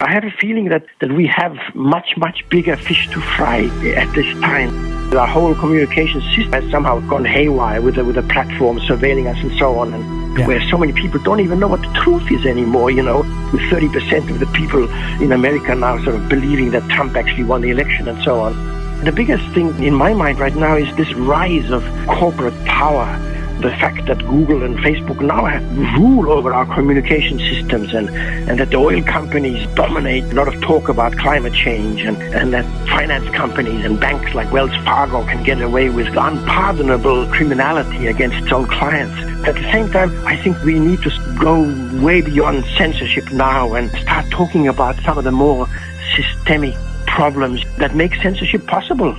I have a feeling that, that we have much, much bigger fish to fry at this time. Our whole communication system has somehow gone haywire with the, with the platform surveilling us and so on, and yeah. where so many people don't even know what the truth is anymore, you know, with 30% of the people in America now sort of believing that Trump actually won the election and so on. The biggest thing in my mind right now is this rise of corporate power the fact that Google and Facebook now have rule over our communication systems and, and that the oil companies dominate a lot of talk about climate change and, and that finance companies and banks like Wells Fargo can get away with unpardonable criminality against its own clients. At the same time, I think we need to go way beyond censorship now and start talking about some of the more systemic problems that make censorship possible.